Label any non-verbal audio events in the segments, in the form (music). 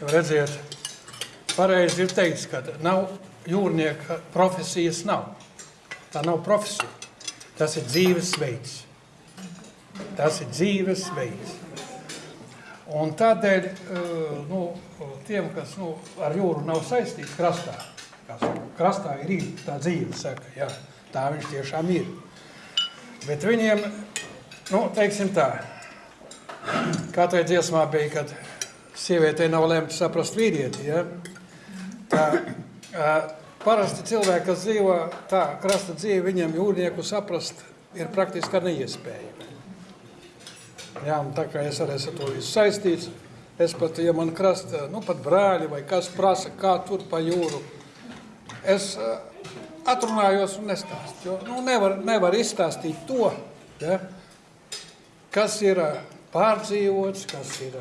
Jo redziet, pareizi ir teikts, ka nav jūrnieka profesijas nav. Tā nav profesija. Tas ir dzīvesveids. Tas ir dzīvesveids. Un tādēļ eh, nu, tiem, kas nu, ar jūru nav saistīti krastā, kas krastā ir īri, tā dzīve, saka, jā, tā viņš tiešām ir. Bet viņiem, nu, teiksim tā, (clears throat) kā tajā dziesmā bija, kad sievietei nav lemts saprast vīrieti, ja? tā, parasti cilvēki, kas dzīvo tā krasta dzīve, viņiem jūrnieku saprast ir praktiski neiespējami. Jā, un tā kā es arī esmu to visu saistīts, es pat, ja man krasta, nu pat brāļi vai kas prasa, kā tur pa jūru, es atrunājos un nestāstu, jo nu, nevar, nevar izstāstīt to, ja, kas ir pārdzīvots, kas ir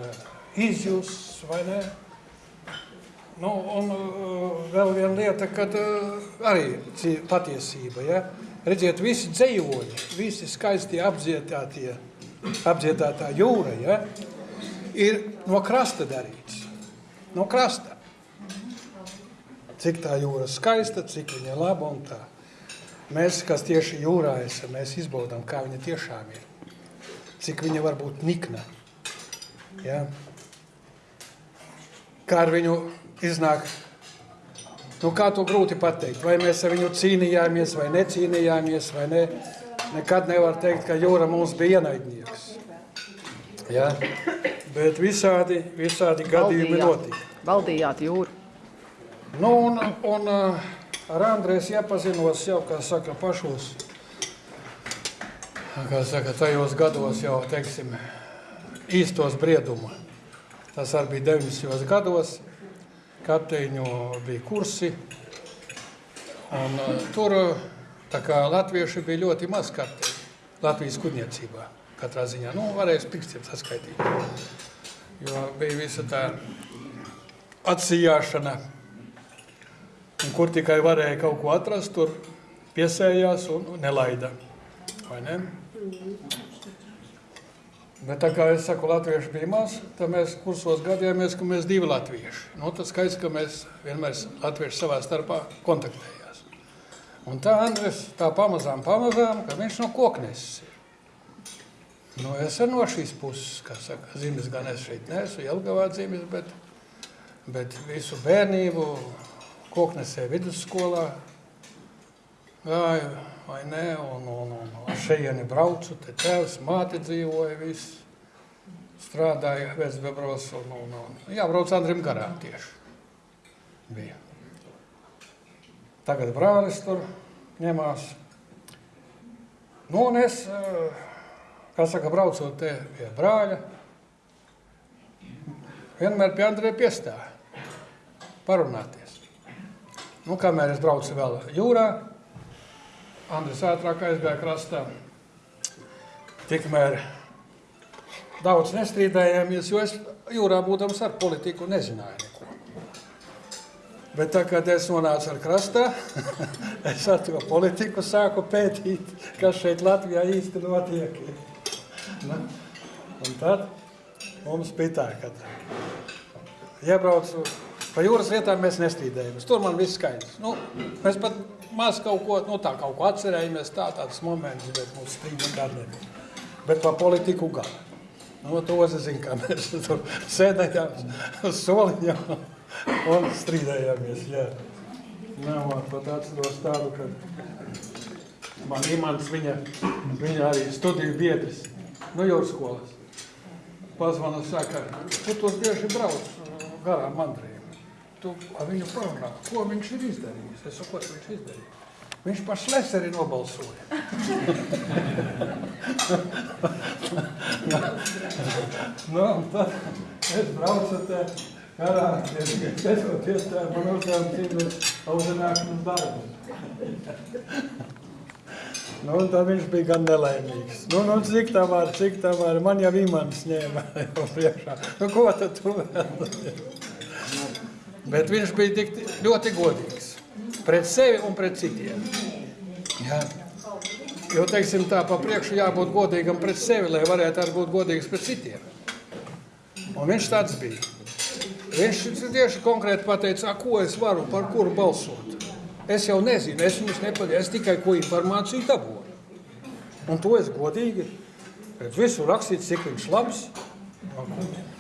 izjusts vai ne. Nu, un vēl viena lieta, kad arī patiesība, ja, redziet, visi dzējoļi, visi skaistie apdziedātie, apdziedātā jūra, ja, ir no krasta darīts. No krasta. Cik tā jūra skaista, cik viņa laba un tā. Mēs, kas tieši jūrā esam, mēs izbaudām, kā viņa tiešām ir. Cik viņa var būt nikna. Ja? Kā ar viņu iznāk, nu kā to grūti pateikt. Vai mēs ar viņu cīnījāmies vai necīnījāmies vai ne. Nekad nevar teikt, ka jūra mums bija ienaidnieks. Ja? Bet visādi, visādi gadījumi notika. Valdījāt jūru. Nu, un, un ar Andrēs iepazinos jau, kā saka, pašos, kā saka, tajos gados jau, teiksim, īstos brieduma. Tas arī bija 90. gados, kapteiņu bija kursi, un tur tā kā latvieši bija ļoti maz kapteiņi Latvijas kuģniecībā. Katrā ziņā, nu, varēja pirkstiem saskaitīt. Jo bija visa tā atsījāšana, un kur tikai varēja kaut ko atrast, tur piesējās un nelaida. Vai ne? Bet tā kā es saku, latvieši bija maz, tad mēs kursos gadījāmies, ka mēs divi latvieši. Nu, tas skaidrs, ka mēs vienmēr latvieši savā starpā kontaktējās. Un tā Andres tā pamazām, pamazām, ka viņš no kokneses ir. Nu, es ar no šīs puses, kā saka, zimis gan es šeit neesmu, Jelgavā dzimis, bet, bet visu bērnību koknesē vidusskolā gāju, vai ne, un, un, un, un šeieni braucu, te tēvs, māte dzīvoja, viss strādāja Vecbebros, un, un, un jābrauc Andrim garām tieši bija. Tagad brālis tur ņemās. Nu, un es, kā saka, braucot te pie brāļa, vienmēr pie Andrija piestāja parunāties. Nu, kamēr es braucu vēl jūrā, Andris ātrāk aizgāja krastā. Tikmēr daudz nestrīdējāmies, jo es jūrā būdams ar politiku nezināju neko. Bet tā, kad es nonācu ar krastā, (laughs) es ar to politiku sāku pētīt, kas šeit Latvijā īsti notiek. Nu, un tad mums bija tā, ka iebraucu pa jūras vietām mēs nestrīdējamies. Tur man viss skaidrs. Nu, mēs pat maz kaut ko, nu tā kaut ko atcerējamies, tā tāds moments, bet mums strīd nekād nebija. Bet par politiku gan. Nu, to zinu, kā mēs (laughs) tur sēdējām uz soliņām un strīdējāmies, jā. Nav pat atceros tādu, ka man Imants viņa, viņa arī studiju biedris, nu jūras skolas. Pazvana saka, tu tur bieži brauc garām mandriem. Tu viņu parunā, ko viņš ir izdarījis. Es saku, ko viņš izdarīja. Viņš par Šleseri nobalsoja. (laughs) nu, tad es braucu te karā, skatoties tā, man uzdevums ir audzināšanas darbus. (laughs) Nu, un tad viņš bija gan nelaimīgs. Nu, nu cik tā var, cik tā var, man jau imants ņēma (laughs) jau priekšā. Nu, ko tad tu vēl? Bet viņš bija tik ļoti godīgs pret sevi un pret citiem. Jā. Jo, teiksim tā, pa priekšu jābūt godīgam pret sevi, lai varētu arī būt godīgs pret citiem. Un viņš tāds bija. Viņš tieši konkrēti pateica, "A, ko es varu, par kuru balsot. Es jau nezinu, es viņus nepatīju, es tikai ko informāciju dabūju. Un to es godīgi redzu. Visur rakstīts, cik viņš labs.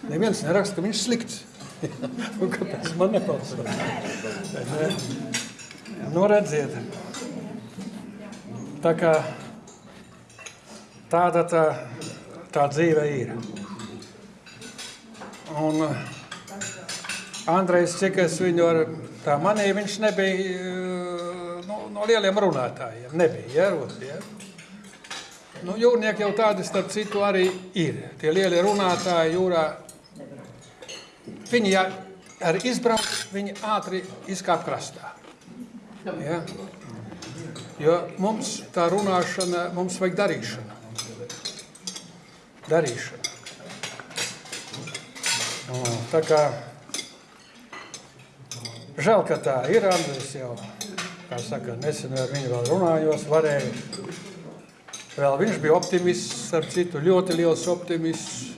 Neviens neraksta, ka viņš slikts. Nu, Kāpēc man nebalsot? Ne. Nu, redziet, tā kā tāda tā, tā dzīve ir. Un uh, Andrejs, cik es viņu ar tā manīju, viņš nebija uh, nu, no lieliem runātājiem. Nebija, ja, Rodi, ja? Nu, jūrnieki jau tādi, starp citu, arī ir. Tie lielie runātāji jūrā, viņi ja arī izbrauc, viņi ātri izkāp krastā. Ja? Jo mums tā runāšana, mums vajag darīšana. Darīšana. Nu, tā kā žēl, ka tā ir Andris jau, kā saka, nesen ar viņu vēl runājos, varēja. Vēl viņš bija optimists, ar citu ļoti liels optimists.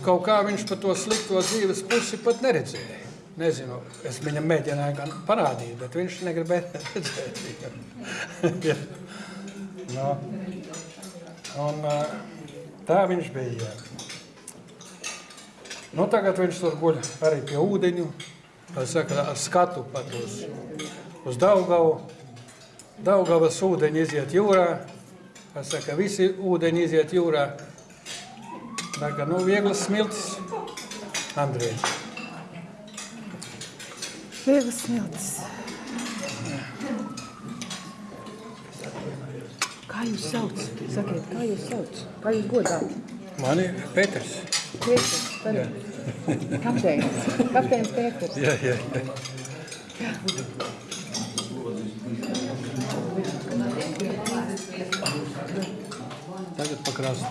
Kaut kā viņš par to slikto dzīves pusi pat neredzēja. Nezinu, es viņam mēģināju gan parādīt, bet viņš negribēja redzēt. (laughs) Ja. no. Un uh, tā viņš bija. Nu, tagad viņš tur guļ arī pie ūdeņu, saka, ar skatu pat uz, uz Daugavu. Daugavas ūdeņi iziet jūrā, saka, visi ūdeņi iziet jūrā. Kā, nu, vieglas smiltis, Andrija. Vieglas smiltis. Kā jūs sauc? Sakiet, kā jūs sauc? Kā jūs godāt? Mani Pēters. Pēters, tad kapteinis. Kapteinis Pēters. Jā, jā, jā. Tagad pakrāst.